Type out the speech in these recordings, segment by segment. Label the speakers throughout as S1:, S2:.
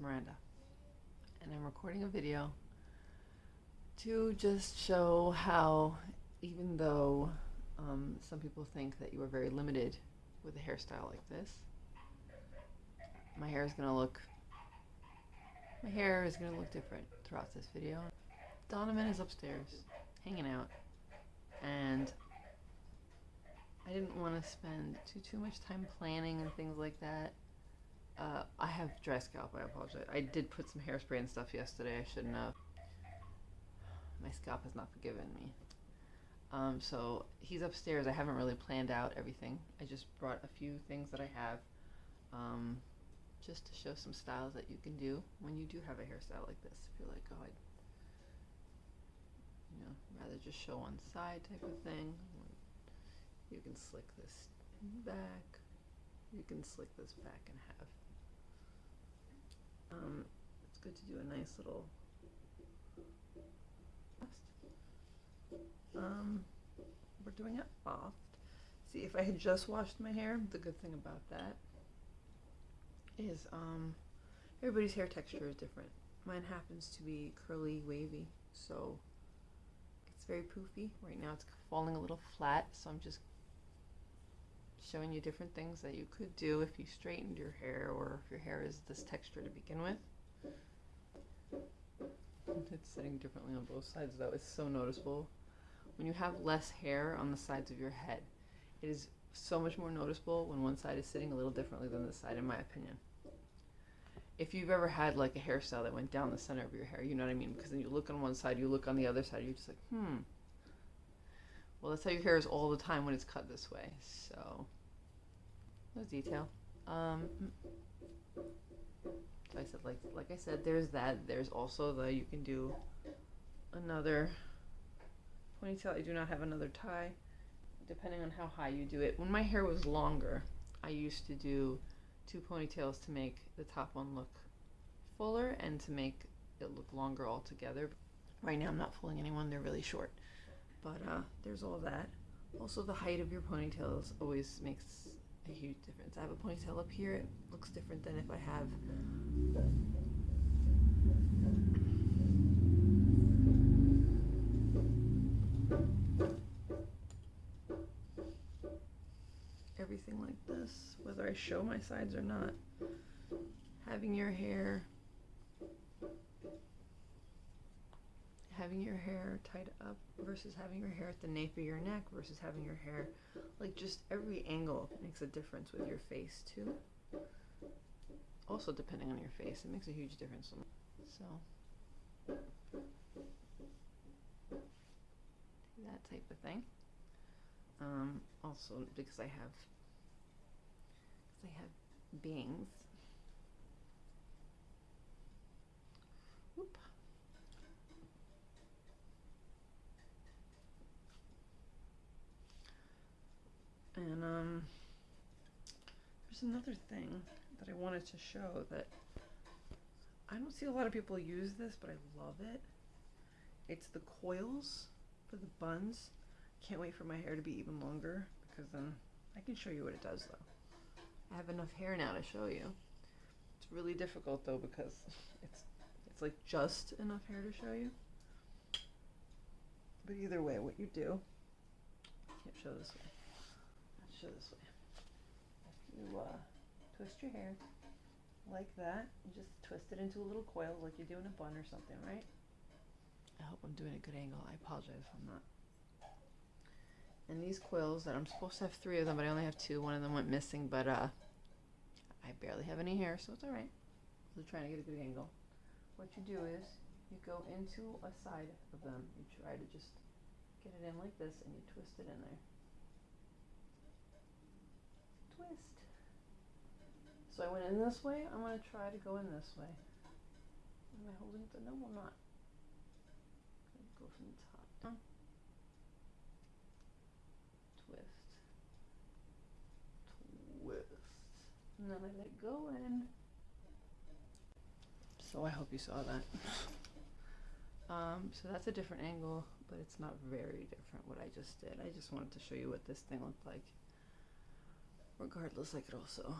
S1: Miranda, and I'm recording a video to just show how, even though um, some people think that you are very limited with a hairstyle like this, my hair is going to look my hair is going to look different throughout this video. Donovan is upstairs hanging out and I didn't want to spend too too much time planning and things like that. Uh, I have dry scalp. I apologize. I did put some hairspray and stuff yesterday. I shouldn't have. My scalp has not forgiven me. Um, so he's upstairs. I haven't really planned out everything. I just brought a few things that I have, um, just to show some styles that you can do when you do have a hairstyle like this. If you're like, oh, I'd, you know, rather just show one side type of thing. You can slick this back. You can slick this back in half. Um, it's good to do a nice little um, we're doing it soft. See, if I had just washed my hair, the good thing about that is um, everybody's hair texture is different. Mine happens to be curly, wavy, so it's very poofy. Right now it's falling a little flat, so I'm just showing you different things that you could do if you straightened your hair or if your hair is this texture to begin with. It's sitting differently on both sides though. It's so noticeable. When you have less hair on the sides of your head, it is so much more noticeable when one side is sitting a little differently than the side, in my opinion. If you've ever had like a hairstyle that went down the center of your hair, you know what I mean? Because then you look on one side, you look on the other side, you're just like, hmm. Well, that's how your hair is all the time when it's cut this way. So, no detail. Um, so I said, like, like I said, there's that. There's also the you can do another ponytail. I do not have another tie, depending on how high you do it. When my hair was longer, I used to do two ponytails to make the top one look fuller and to make it look longer altogether. Right now I'm not fooling anyone, they're really short. But uh, there's all that. Also the height of your ponytails always makes a huge difference. I have a ponytail up here, it looks different than if I have everything like this, whether I show my sides or not. Having your hair having your hair tied up versus having your hair at the nape of your neck versus having your hair like just every angle makes a difference with your face too. Also depending on your face it makes a huge difference. So that type of thing. Um, also because I have because I have bangs And um, there's another thing that I wanted to show that I don't see a lot of people use this, but I love it. It's the coils for the buns. Can't wait for my hair to be even longer because then I can show you what it does though. I have enough hair now to show you. It's really difficult though because it's it's like just enough hair to show you. But either way, what you do, I can't show this way show this way. You uh, twist your hair like that, you just twist it into a little coil like you're doing a bun or something, right? I hope I'm doing a good angle. I apologize if I'm not. And these coils that I'm supposed to have three of them, but I only have two. One of them went missing, but uh, I barely have any hair, so it's all right. I'm trying to get a good angle. What you do is you go into a side of them. You try to just get it in like this, and you twist it in there twist. So I went in this way. I'm going to try to go in this way. Am I holding it? No, I'm not. Go from the top. Twist. Twist. And then I let go in. So I hope you saw that. Um, so that's a different angle, but it's not very different what I just did. I just wanted to show you what this thing looked like regardless I could also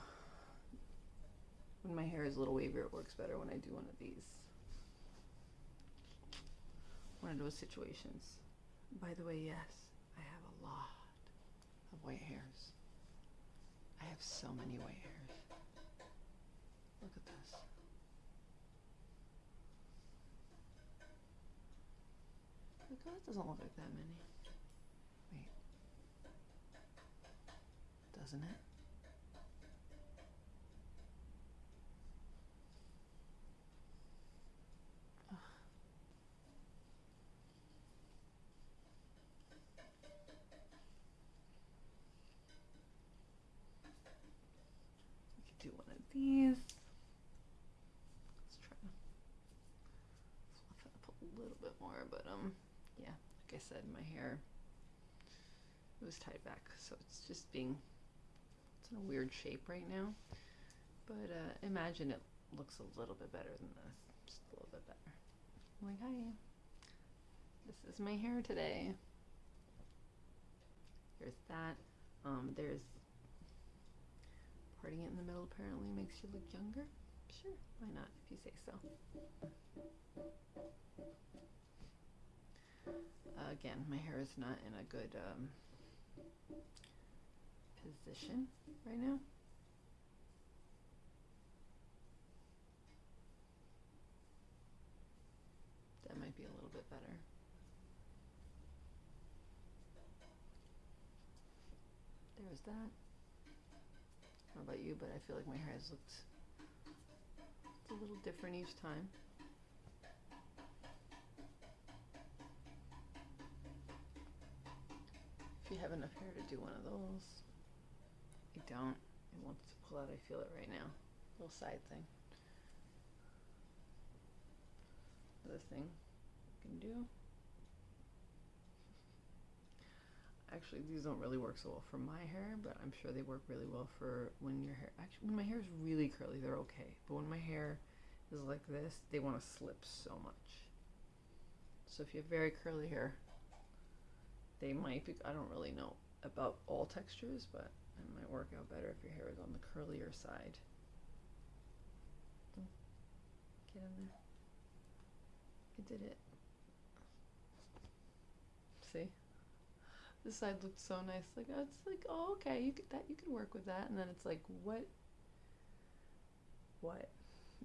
S1: when my hair is a little wavier, it works better when I do one of these. One of those situations. By the way, yes, I have a lot of white hairs. I have so many white hairs. Look at this. Look, that doesn't look like that many. Wait. Doesn't it? These. Let's try to fluff it up a little bit more, but um, yeah, like I said, my hair it was tied back, so it's just being it's in a weird shape right now. But uh, imagine it looks a little bit better than this, just a little bit better. I'm like, hi, this is my hair today. There's that. Um, there's parting it in the middle apparently makes you look younger. Sure, why not if you say so. Uh, again, my hair is not in a good um, position right now. That might be a little bit better. There's that. I don't know about you, but I feel like my hair has looked it's a little different each time. If you have enough hair to do one of those, I don't. It wants to pull out. I feel it right now. Little side thing. Other thing you can do. Actually, these don't really work so well for my hair, but I'm sure they work really well for when your hair. Actually, when my hair is really curly, they're okay. But when my hair is like this, they want to slip so much. So if you have very curly hair, they might be. I don't really know about all textures, but it might work out better if your hair is on the curlier side. Get in there. You did it. See? This side looked so nice. Like oh, it's like, oh, okay, you could that you can work with that, and then it's like, what? What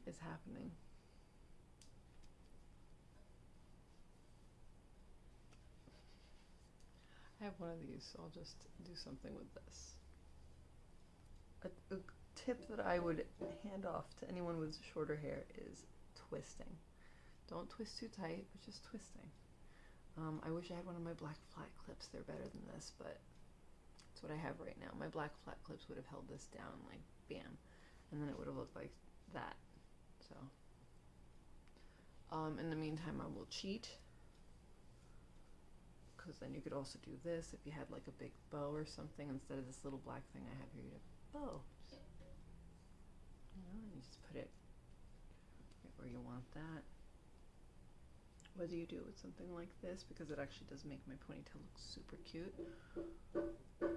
S1: is happening? I have one of these, so I'll just do something with this. A, a tip that I would hand off to anyone with shorter hair is twisting. Don't twist too tight, but just twisting. Um, I wish I had one of my black flat clips. They're better than this, but that's what I have right now. My black flat clips would have held this down like bam, and then it would have looked like that. So, um, in the meantime, I will cheat because then you could also do this if you had like a big bow or something instead of this little black thing I have here. You have bow. You know, and you just put it right where you want that whether you do it with something like this because it actually does make my ponytail look super cute.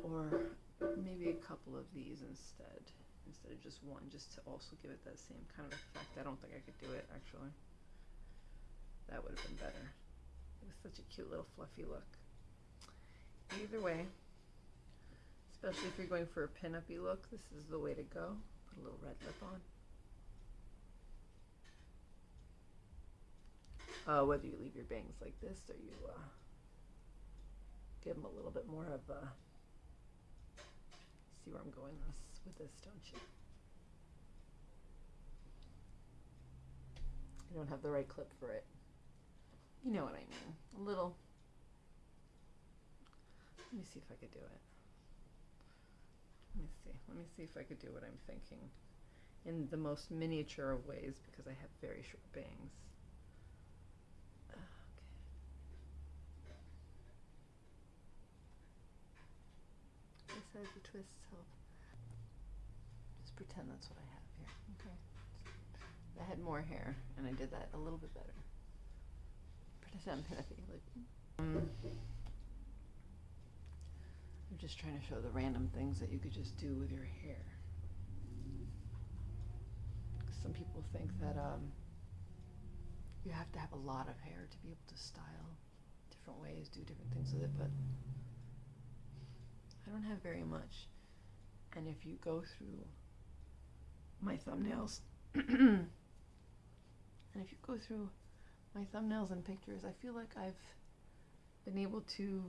S1: Or maybe a couple of these instead instead of just one just to also give it that same kind of effect. I don't think I could do it actually. That would have been better. It was such a cute little fluffy look. Either way especially if you're going for a pin-uppy look this is the way to go. Put a little red lip on uh, whether you leave your bangs like this or you uh, give them a little bit more of a see where I'm going this with this don't you? I don't have the right clip for it. You know what I mean. A little. Let me see if I could do it. Let me see. Let me see if I could do what I'm thinking in the most miniature of ways because I have very short bangs the twists help. Just pretend that's what I have here. Okay. I had more hair, and I did that a little bit better. Pretend I'm happy. Like, um, I'm just trying to show the random things that you could just do with your hair. some people think that um, you have to have a lot of hair to be able to style different ways, do different things with it, but I don't have very much. And if you go through my thumbnails, and if you go through my thumbnails and pictures, I feel like I've been able to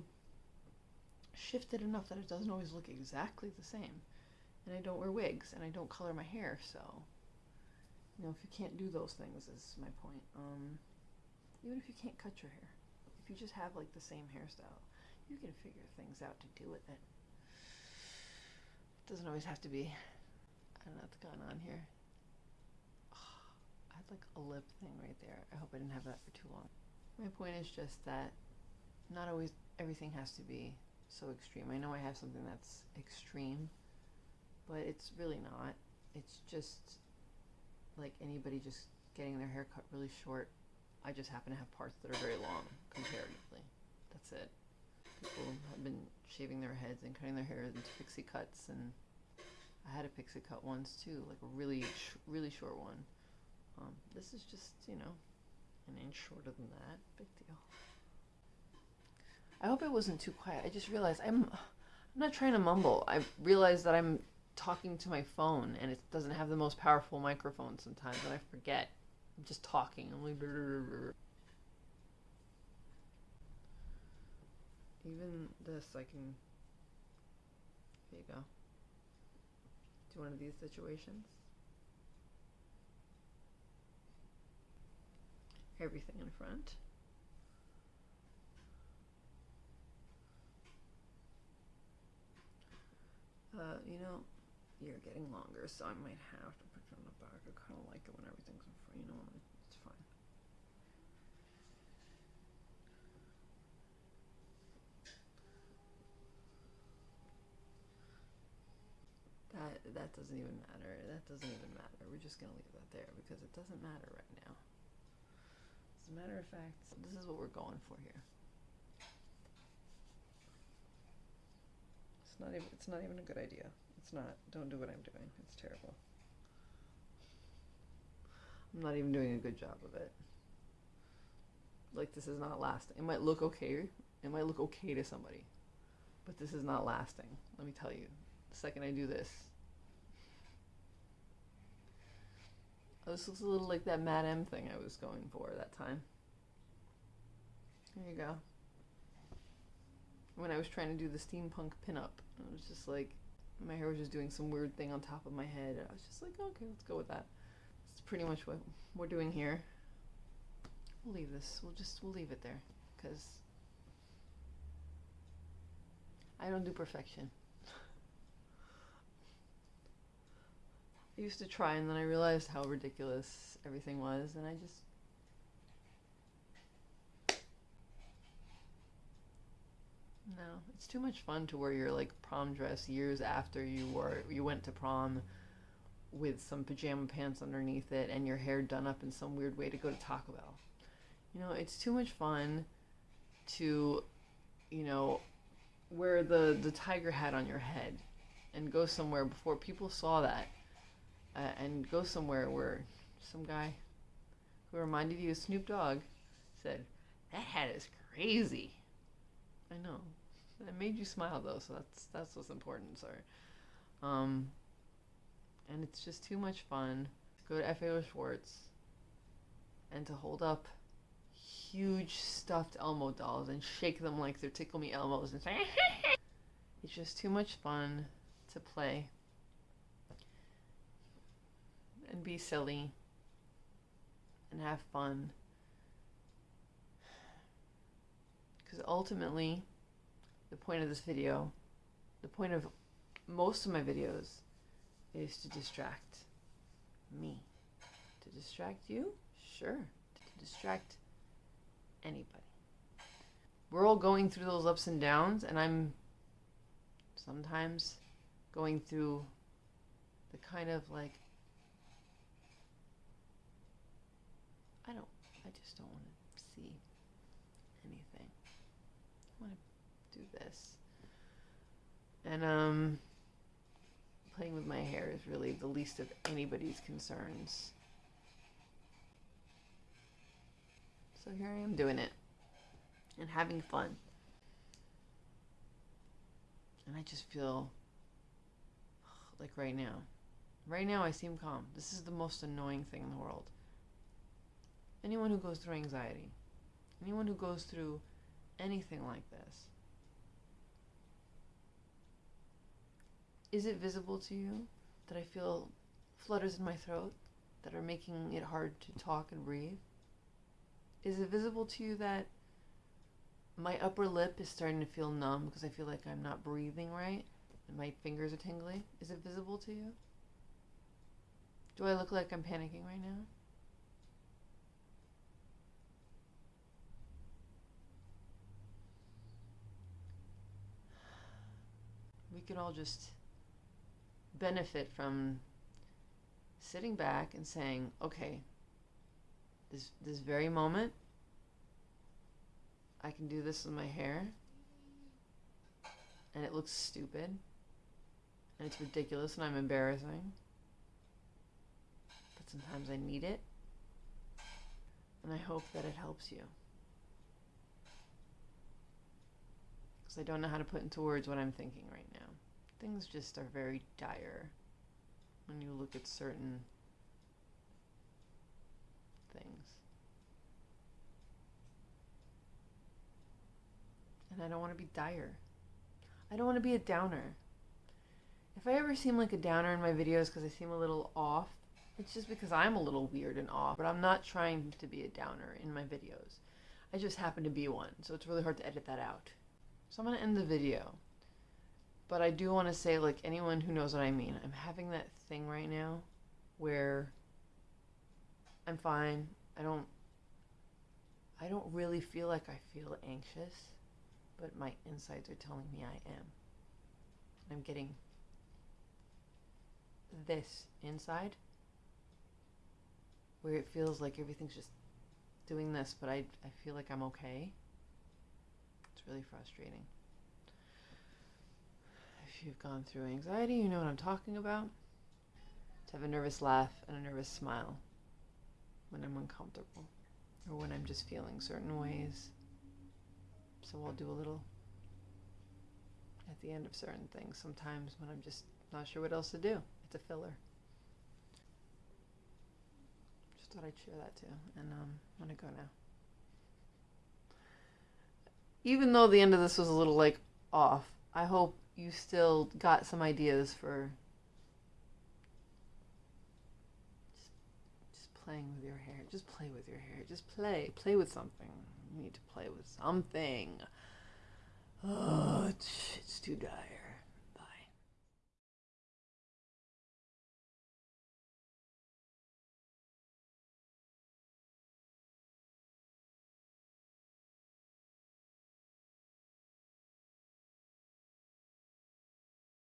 S1: shift it enough that it doesn't always look exactly the same. And I don't wear wigs and I don't color my hair, so you know, if you can't do those things is my point. Um, even if you can't cut your hair, if you just have like the same hairstyle, you can figure things out to do with it. Doesn't always have to be. I don't know what's going on here. I had like a lip thing right there. I hope I didn't have that for too long. My point is just that not always everything has to be so extreme. I know I have something that's extreme, but it's really not. It's just like anybody just getting their hair cut really short. I just happen to have parts that are very long comparatively. That's it. People have been shaving their heads and cutting their hair into pixie cuts, and I had a pixie cut once too, like a really, sh- really short one. Um, this is just, you know, an inch shorter than that. Big deal. I hope it wasn't too quiet. I just realized I'm, I'm not trying to mumble. I realized that I'm talking to my phone and it doesn't have the most powerful microphone sometimes, and I forget. I'm just talking. I'm like. Even this, I can. There you go. Do one of these situations. Everything in front. Uh, you know, you're getting longer, so I might have to put you on the back. I kind of like it when everything's in front. You know, it's fine. That doesn't even matter. That doesn't even matter. We're just gonna leave that there because it doesn't matter right now. As a matter of fact, this is what we're going for here. It's not even. It's not even a good idea. It's not. Don't do what I'm doing. It's terrible. I'm not even doing a good job of it. Like this is not lasting. It might look okay. It might look okay to somebody, but this is not lasting. Let me tell you. The second I do this, this looks a little like that Mad M thing I was going for that time. There you go. When I was trying to do the steampunk pinup, it was just like my hair was just doing some weird thing on top of my head. I was just like, okay, let's go with that. That's pretty much what we're doing here. We'll leave this. We'll just we'll leave it there because I don't do perfection. I used to try, and then I realized how ridiculous everything was, and I just No, it's too much fun to wear your like prom dress years after you wore you went to prom with some pajama pants underneath it and your hair done up in some weird way to go to Taco Bell. You know, it's too much fun to you know wear the the tiger hat on your head and go somewhere before people saw that uh, and go somewhere where some guy who reminded you of Snoop Dogg said, "That hat is crazy." I know. It made you smile though, so that's that's what's important. Sorry. Um, and it's just too much fun. Go to FAO Schwarz and to hold up huge stuffed Elmo dolls and shake them like they're Tickle Me Elmos and say, it's just too much fun to play and be silly and have fun. Because ultimately, the point of this video, the point of most of my videos, is to distract me. To distract you? Sure. To distract anybody. We're all going through those ups and downs, and I'm sometimes going through the kind of like I just don't want to see anything. I want to do this. And, um, playing with my hair is really the least of anybody's concerns. So here I am doing it and having fun. And I just feel like right now. Right now I seem calm. This is the most annoying thing in the world. Anyone who goes through anxiety, anyone who goes through anything like this, is it visible to you that I feel flutters in my throat that are making it hard to talk and breathe? Is it visible to you that my upper lip is starting to feel numb because I feel like I'm not breathing right and my fingers are tingling? Is it visible to you? Do I look like I'm panicking right now? We could all just benefit from sitting back and saying, okay, this this very moment I can do this with my hair and it looks stupid and it's ridiculous and I'm embarrassing. But sometimes I need it. And I hope that it helps you. I don't know how to put into words what I'm thinking right now. Things just are very dire when you look at certain things. And I don't want to be dire. I don't want to be a downer. If I ever seem like a downer in my videos because I seem a little off, it's just because I'm a little weird and off. But I'm not trying to be a downer in my videos. I just happen to be one, so it's really hard to edit that out. So I'm going to end the video. But I do want to say, like, anyone who knows what I mean, I'm having that thing right now where I'm fine. I don't I don't really feel like I feel anxious, but my insides are telling me I am. I'm getting this inside where it feels like everything's just doing this, but I, I feel like I'm okay. Really frustrating. If you've gone through anxiety, you know what I'm talking about. To have a nervous laugh and a nervous smile when I'm uncomfortable or when I'm just feeling certain ways. So I'll do a little at the end of certain things sometimes when I'm just not sure what else to do. It's a filler. Just thought I'd share that too. And um, I'm going to go now. Even though the end of this was a little like off, I hope you still got some ideas for just, just playing with your hair. Just play with your hair. Just play. Play with something. You need to play with something. Oh, it's, it's too dire.